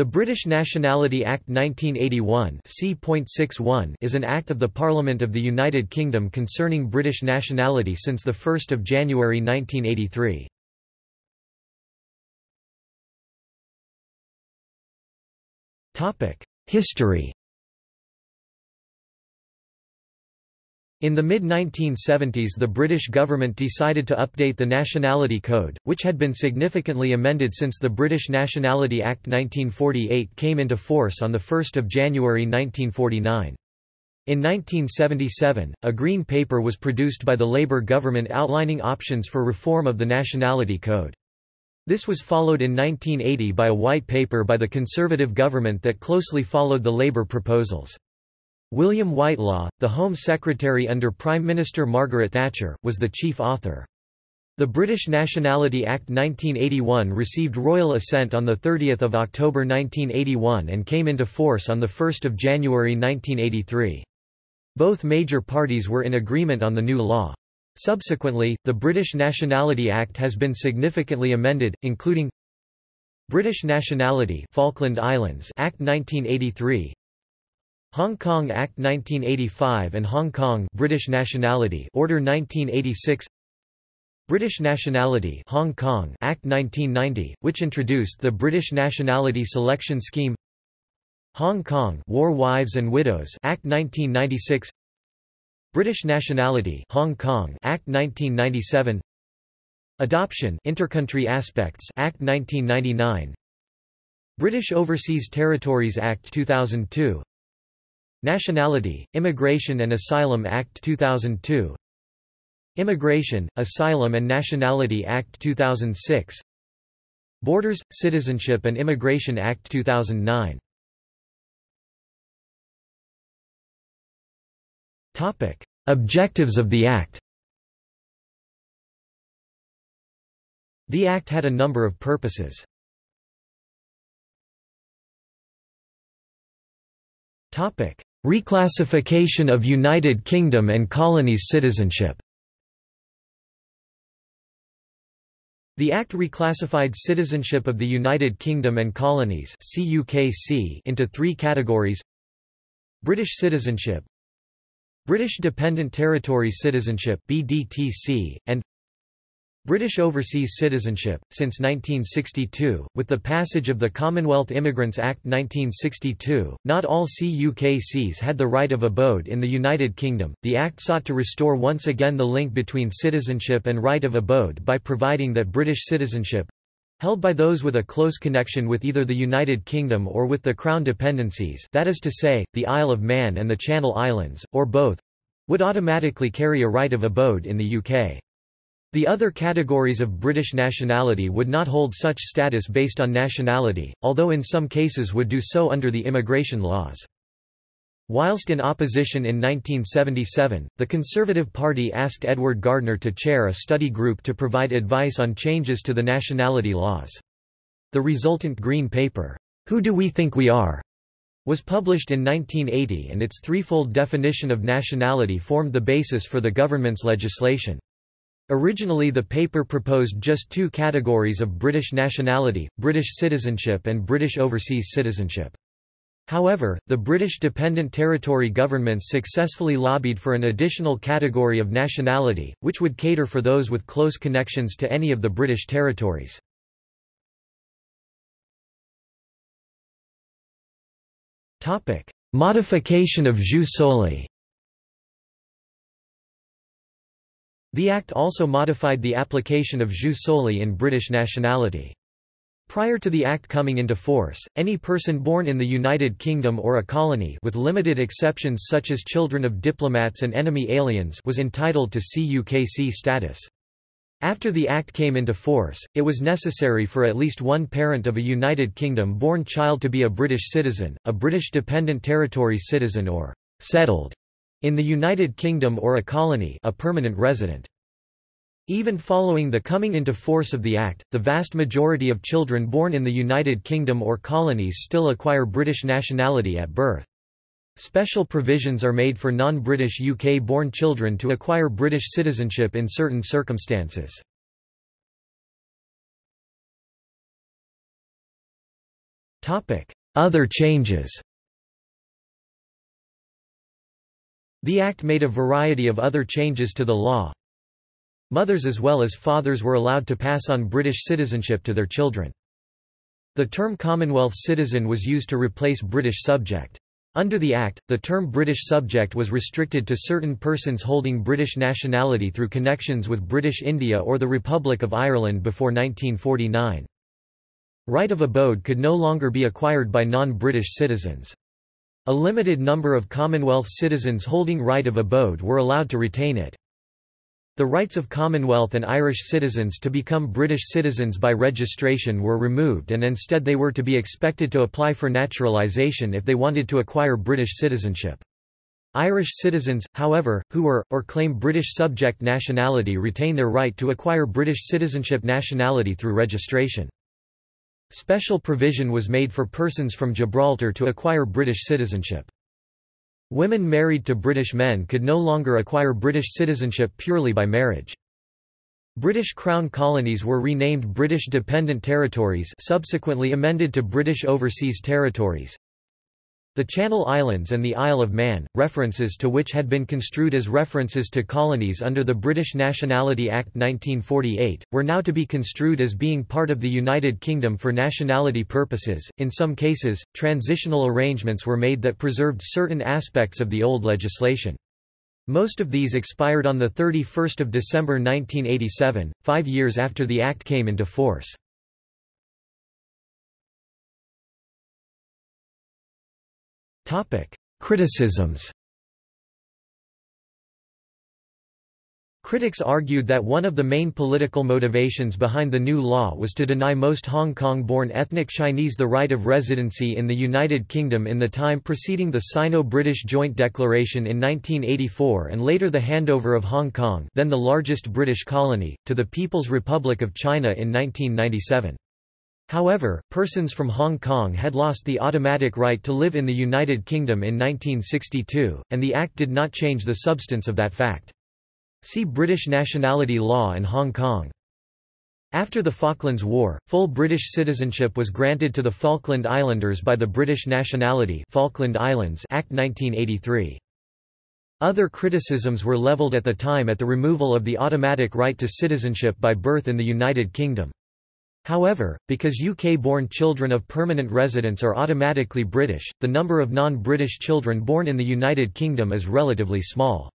The British Nationality Act 1981 C.61 is an act of the Parliament of the United Kingdom concerning British nationality since 1 January 1983. History In the mid-1970s the British government decided to update the Nationality Code, which had been significantly amended since the British Nationality Act 1948 came into force on 1 January 1949. In 1977, a Green Paper was produced by the Labour government outlining options for reform of the Nationality Code. This was followed in 1980 by a White Paper by the Conservative government that closely followed the Labour proposals. William Whitelaw, the Home Secretary under Prime Minister Margaret Thatcher, was the chief author. The British Nationality Act 1981 received royal assent on 30 October 1981 and came into force on 1 January 1983. Both major parties were in agreement on the new law. Subsequently, the British Nationality Act has been significantly amended, including British Nationality Falkland Islands Act 1983 Hong Kong Act 1985 and Hong Kong British Nationality Order 1986 British Nationality Hong Kong Act 1990 which introduced the British Nationality Selection Scheme Hong Kong War Wives and Widows Act 1996 British Nationality Hong Kong Act 1997 Adoption Intercountry Aspects Act 1999 British Overseas Territories Act 2002 Nationality, Immigration and Asylum Act 2002 Immigration, Asylum and Nationality Act 2006 Borders, Citizenship and Immigration Act 2009 Objectives of the Act. The Act had a number of purposes. Topic: Reclassification of United Kingdom and colonies citizenship. The Act reclassified citizenship of the United Kingdom and colonies into three categories. British citizenship British Dependent Territory citizenship BDTC, and British overseas citizenship, since 1962, with the passage of the Commonwealth Immigrants Act 1962, not all CUKCs had the right of abode in the United Kingdom. The Act sought to restore once again the link between citizenship and right of abode by providing that British citizenship held by those with a close connection with either the United Kingdom or with the Crown dependencies that is to say, the Isle of Man and the Channel Islands, or both would automatically carry a right of abode in the UK. The other categories of British nationality would not hold such status based on nationality, although in some cases would do so under the immigration laws. Whilst in opposition in 1977, the Conservative Party asked Edward Gardner to chair a study group to provide advice on changes to the nationality laws. The resultant Green Paper, Who Do We Think We Are? was published in 1980 and its threefold definition of nationality formed the basis for the government's legislation. Originally the paper proposed just two categories of British nationality, British citizenship and British overseas citizenship. However, the British Dependent Territory governments successfully lobbied for an additional category of nationality, which would cater for those with close connections to any of the British territories. Modification of jus soli The Act also modified the application of jus soli in British nationality. Prior to the Act coming into force, any person born in the United Kingdom or a colony with limited exceptions such as children of diplomats and enemy aliens was entitled to CUKC status. After the Act came into force, it was necessary for at least one parent of a United Kingdom-born child to be a British citizen, a British Dependent territory citizen or «settled» in the United Kingdom or a colony a permanent resident. Even following the coming into force of the Act, the vast majority of children born in the United Kingdom or colonies still acquire British nationality at birth. Special provisions are made for non-British UK-born children to acquire British citizenship in certain circumstances. Other changes The Act made a variety of other changes to the law. Mothers as well as fathers were allowed to pass on British citizenship to their children. The term Commonwealth citizen was used to replace British subject. Under the Act, the term British subject was restricted to certain persons holding British nationality through connections with British India or the Republic of Ireland before 1949. Right of abode could no longer be acquired by non-British citizens. A limited number of Commonwealth citizens holding right of abode were allowed to retain it. The rights of Commonwealth and Irish citizens to become British citizens by registration were removed and instead they were to be expected to apply for naturalisation if they wanted to acquire British citizenship. Irish citizens, however, who were, or claim British subject nationality retain their right to acquire British citizenship nationality through registration. Special provision was made for persons from Gibraltar to acquire British citizenship. Women married to British men could no longer acquire British citizenship purely by marriage. British Crown colonies were renamed British Dependent Territories subsequently amended to British Overseas Territories. The Channel Islands and the Isle of Man, references to which had been construed as references to colonies under the British Nationality Act 1948, were now to be construed as being part of the United Kingdom for nationality purposes. In some cases, transitional arrangements were made that preserved certain aspects of the old legislation. Most of these expired on 31 December 1987, five years after the Act came into force. Criticisms Critics argued that one of the main political motivations behind the new law was to deny most Hong Kong-born ethnic Chinese the right of residency in the United Kingdom in the time preceding the Sino-British Joint Declaration in 1984 and later the handover of Hong Kong then the largest British colony, to the People's Republic of China in 1997. However, persons from Hong Kong had lost the automatic right to live in the United Kingdom in 1962, and the Act did not change the substance of that fact. See British nationality law and Hong Kong. After the Falklands War, full British citizenship was granted to the Falkland Islanders by the British Nationality Falkland Islands Act 1983. Other criticisms were levelled at the time at the removal of the automatic right to citizenship by birth in the United Kingdom. However, because UK-born children of permanent residents are automatically British, the number of non-British children born in the United Kingdom is relatively small.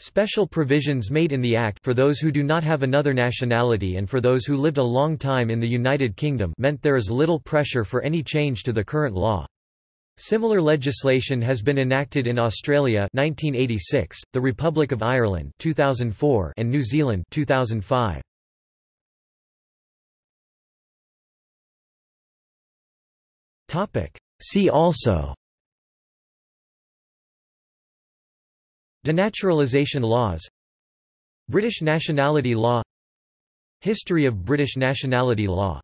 Special provisions made in the Act for those who do not have another nationality and for those who lived a long time in the United Kingdom meant there is little pressure for any change to the current law. Similar legislation has been enacted in Australia 1986, the Republic of Ireland 2004 and New Zealand 2005. See also. Denaturalization laws. British nationality law. History of British nationality law